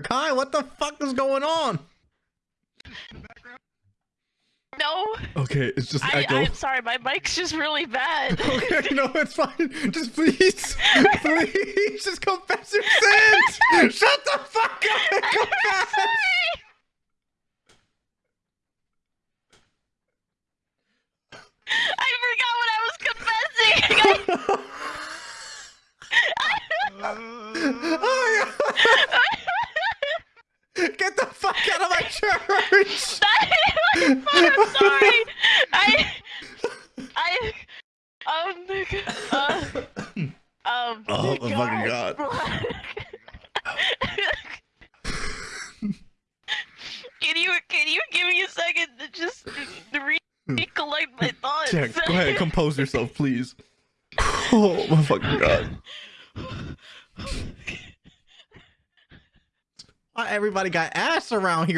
Kai, what the fuck is going on? No, Okay, it's just I, echo. I'm sorry, my mic's just really bad. Okay, no, it's fine. Just please, please, just confess your sins. Shut the fuck up and confess. I forgot what I was confessing. Oh, yeah. Get the fuck out of my church. I'm sorry. I, I, um, uh, um. Oh, my fucking God. can you can you give me a second to just re- recollect my thoughts? Jack, go ahead, compose yourself, please. Oh my fucking god. Why everybody got ass around here?